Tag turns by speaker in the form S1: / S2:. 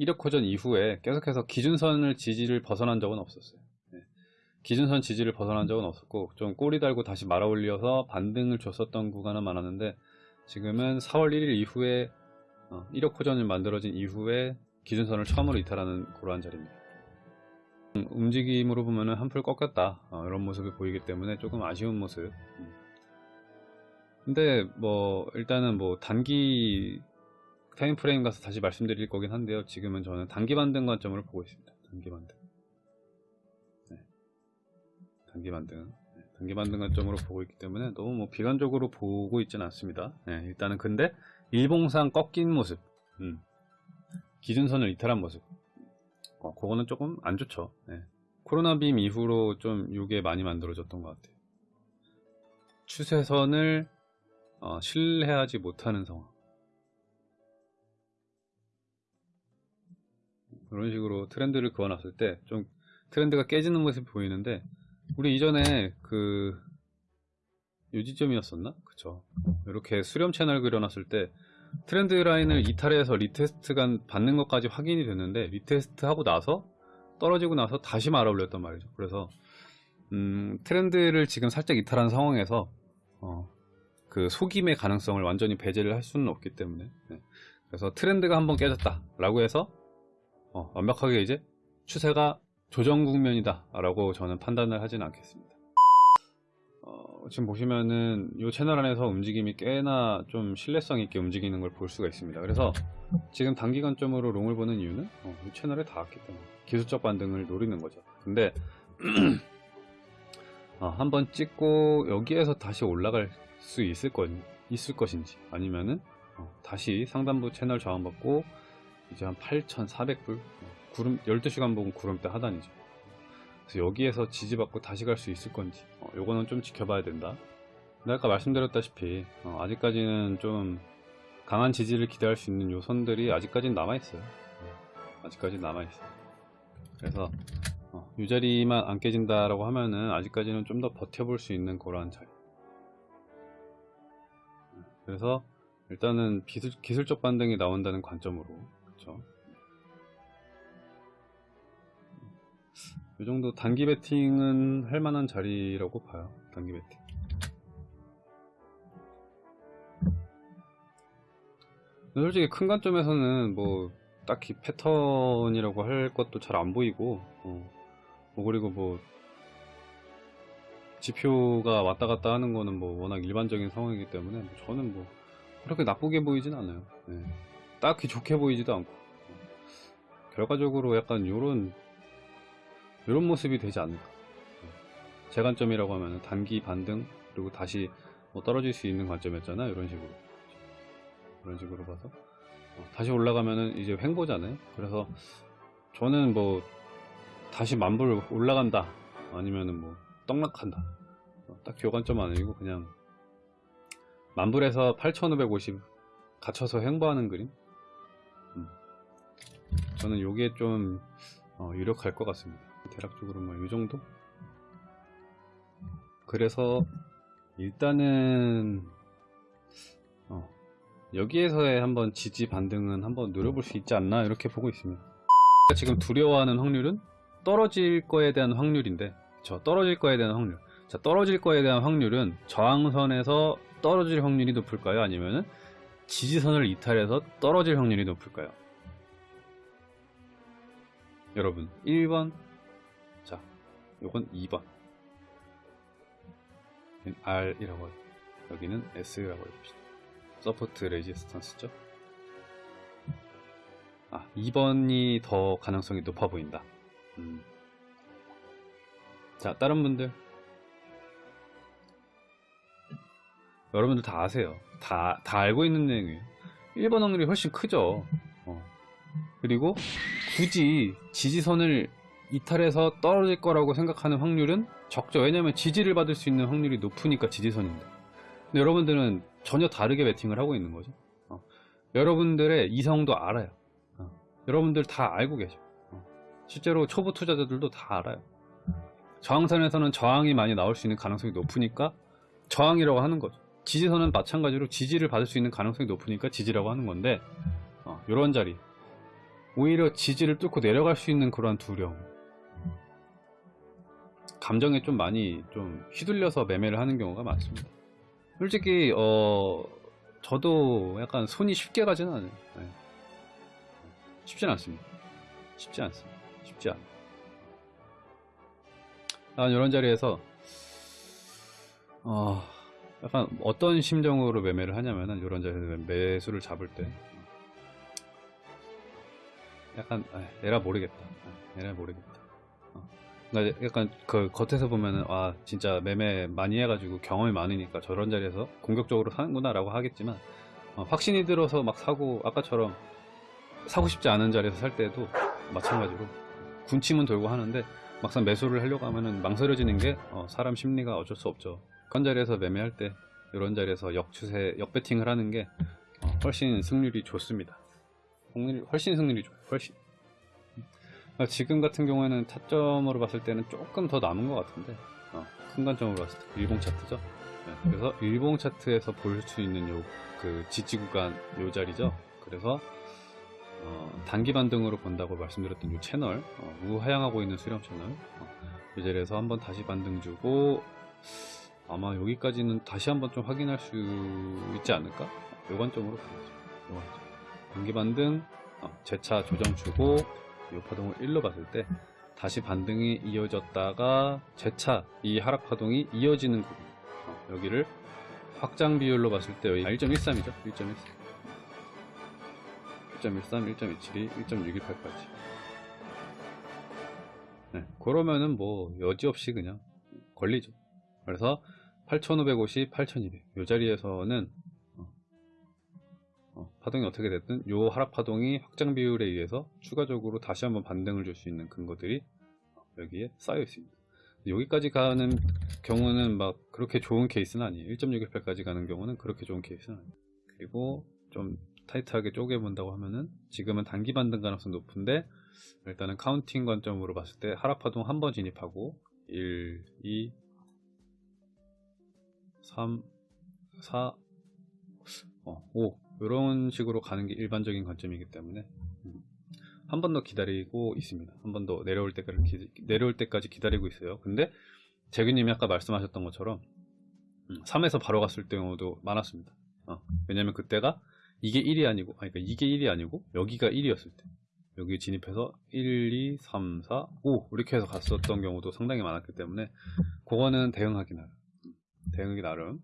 S1: 이력호전 이후에 계속해서 기준선을 지지를 벗어난 적은 없었어요. 네. 기준선 지지를 벗어난 적은 없었고 좀 꼬리 달고 다시 말아 올려서 반등을 줬었던 구간은 많았는데 지금은 4월 1일 이후에 어, 이력호전이 만들어진 이후에 기준선을 처음으로 이탈하는 그러한 자리입니다. 음, 움직임으로 보면은 한풀 꺾였다 어, 이런 모습이 보이기 때문에 조금 아쉬운 모습. 음. 근데 뭐 일단은 뭐 단기 타임 프레임 가서 다시 말씀드릴 거긴 한데요. 지금은 저는 단기 반등 관점으로 보고 있습니다. 단기 반등. 네. 단기 반등. 네. 단기 반등 관점으로 보고 있기 때문에 너무 뭐 비관적으로 보고 있지는 않습니다. 네. 일단은 근데 일봉상 꺾인 모습. 음. 기준선을 이탈한 모습. 어, 그거는 조금 안 좋죠. 네. 코로나 빔 이후로 좀 이게 많이 만들어졌던 것 같아요. 추세선을 어, 신뢰하지 못하는 상황. 이런 식으로 트렌드를 그어놨을 때 좀 트렌드가 깨지는 모습이 보이는데 우리 이전에 그 요지점이었었나? 그쵸 이렇게 수렴 채널 그려놨을 때 trend line을 이탈해서 retest가 받는 것까지 확인이 됐는데 retest 하고 나서 떨어지고 나서 다시 말아 올렸단 말이죠 그래서 음, 트렌드를 지금 살짝 이탈한 상황에서 어, 그 속임의 가능성을 완전히 배제를 할 수는 없기 때문에 네. 그래서 트렌드가 한번 깨졌다 라고 해서 어, 완벽하게 이제 추세가 조정 국면이다 라고 저는 판단을 하진 않겠습니다. 어, 지금 보시면은 이 채널 안에서 움직임이 꽤나 좀 신뢰성 있게 움직이는 걸 볼 수가 있습니다. 그래서 지금 단기 관점으로 롱을 보는 이유는 어, 이 채널에 닿았기 때문에 기술적 반등을 노리는 거죠. 근데 어, 한번 찍고 여기에서 다시 올라갈 수 있을, 것, 있을 것인지 아니면은 어, 다시 상단부 채널 저항받고 이제 한 8,400불? 구름 12시간 보면 구름대 하단이죠. 그래서 여기에서 지지받고 다시 갈 수 있을 건지 어, 요거는 좀 지켜봐야 된다. 근데 아까 말씀드렸다시피 어, 아직까지는 좀 강한 지지를 기대할 수 있는 요 선들이 아직까지는 남아있어요. 어, 아직까지 남아있어요. 그래서 어, 이 자리만 안 깨진다라고 하면은 아직까지는 좀 더 버텨볼 수 있는 그러한 자리. 그래서 일단은 기술, 기술적 반등이 나온다는 관점으로 그쵸 이 정도 단기 베팅은 할 만한 자리라고 봐요 단기 베팅. 솔직히 큰 관점에서는 뭐 딱히 패턴이라고 할 것도 잘 안 보이고 어, 뭐 그리고 뭐 지표가 왔다 갔다 하는 거는 뭐 워낙 일반적인 상황이기 때문에 저는 뭐 그렇게 나쁘게 보이진 않아요. 네. 딱히 좋게 보이지도 않고. 결과적으로 약간 요런 요런 모습이 되지 않을까. 제 관점이라고 하면 단기 반등 그리고 다시 뭐 떨어질 수 있는 관점이었잖아 이런 식으로. 이런 식으로 봐서. 어, 다시 올라가면은 이제 횡보잖아요. 그래서 저는 뭐 다시 만불 올라간다 아니면은 뭐 떡락한다. 어, 딱히 요 관점 아니고 그냥 만불에서 8550 갇혀서 횡보하는 그림? 음. 저는 요게 좀 어, 유력할 것 같습니다. 대략적으로 뭐 요정도? 그래서 일단은 어, 여기에서의 한번 지지 반등은 한번 노려볼 수 있지 않나 이렇게 보고 있습니다. 지금 두려워하는 확률은 떨어질 거에 대한 확률인데 저 떨어질 거에 대한 확률. 자 떨어질 거에 대한 확률은 저항선에서 떨어질 확률이 높을까요? 아니면은 지지선을 이탈해서 떨어질 확률이 높을까요 여러분 1번. 자 요건 2번. R이라고 해요. 여기는 S라고 해봅시다. support resistance죠? 아 2번이 더 가능성이 높아 보인다. 음. 자 다른 분들. 여러분들 다 아세요. 다, 다 알고 있는 내용이에요. 1번 확률이 훨씬 크죠. 어. 그리고 굳이 지지선을 이탈해서 떨어질 거라고 생각하는 확률은 적죠. 왜냐면 지지를 받을 수 있는 확률이 높으니까 지지선인데. 근데 여러분들은 전혀 다르게 베팅을 하고 있는 거죠. 어. 여러분들의 이성도 알아요. 어. 여러분들 다 알고 계셔. 어. 실제로 초보 투자자들도 다 알아요. 저항선에서는 저항이 많이 나올 수 있는 가능성이 높으니까 저항이라고 하는 거죠. 지지선은 마찬가지로 지지를 받을 수 있는 가능성이 높으니까 지지라고 하는 건데 어, 이런 자리 오히려 지지를 뚫고 내려갈 수 있는 그러한 두려움. 감정에 좀 많이 좀 휘둘려서 매매를 하는 경우가 많습니다. 솔직히 어 저도 약간 손이 쉽게 가지는 않아요. 네. 쉽진 않습니다. 쉽지 않습니다. 쉽지 않아 난 이런 자리에서 어 약간 어떤 심정으로 매매를 하냐면은 이런 자리에서 매수를 잡을 때 약간 아, 에라 모르겠다. 아, 에라 모르겠다. 어. 그러니까 약간 그 겉에서 보면은 아 진짜 매매 많이 해가지고 경험이 많으니까 저런 자리에서 공격적으로 사는구나 라고 하겠지만 어, 확신이 들어서 막 사고 아까처럼 사고 싶지 않은 자리에서 살 때도 마찬가지로 군침은 돌고 하는데 막상 매수를 하려고 하면은 망설여지는 게 어, 사람 심리가 어쩔 수 없죠. 그런 자리에서 매매할 때 이런 자리에서 역추세 역배팅을 하는 게 어, 훨씬 승률이 좋습니다. 훨씬 승률이 좋아요 훨씬. 어, 지금 같은 경우에는 타점으로 봤을 때는 조금 더 남은 것 같은데 어, 큰 관점으로 봤을 때 일봉 차트죠? 네, 그래서 일봉 차트에서 볼 수 있는 요 그 지지 구간 요 자리죠? 그래서 어, 단기 반등으로 본다고 말씀드렸던 이 채널 어, 우하향하고 있는 수렴 채널 어, 이 자리에서 한번 다시 반등 주고 아마 여기까지는 다시 한번 좀 확인할 수 있지 않을까? 요 관점으로 보죠 요 관점. 단기 반등 어, 재차 조정 주고 이 파동을 1로 봤을 때 다시 반등이 이어졌다가 재차 이 하락 파동이 이어지는 부분 어, 여기를 확장 비율로 봤을 때 여기 1.13이죠? 1.13 1.13, 1.272, 1.618까지. 네, 그러면은 뭐 여지없이 그냥 걸리죠. 그래서 8550, 8200 이 자리에서는 어, 어, 파동이 어떻게 됐든 요 하락 파동이 확장 비율에 의해서 추가적으로 다시 한번 반등을 줄 수 있는 근거들이 여기에 쌓여 있습니다. 여기까지 가는 경우는 막 그렇게 좋은 케이스는 아니에요. 1.618까지 가는 경우는 그렇게 좋은 케이스는 아니에요. 그리고 좀 타이트하게 쪼개본다고 하면은 지금은 단기 반등 가능성 높은데 일단은 counting 관점으로 봤을 때 하락 파동 한 번 진입하고 1, 2, 3, 4, 어, 5 이런 식으로 가는 게 일반적인 관점이기 때문에 한 번 더 기다리고 있습니다. 한 번 더 내려올 때까지 기, 내려올 때까지 기다리고 있어요. 근데 재규님이 아까 말씀하셨던 것처럼 3에서 바로 갔을 경우도 많았습니다. 어, 왜냐면 그때가 이게 1이 아니고 아니 그러니까 이게 1이 아니고 여기가 1이었을 때 여기 진입해서 1, 2, 3, 4, 5 이렇게 해서 갔었던 경우도 상당히 많았기 때문에 그거는 대응하기 나름 대응하기 나름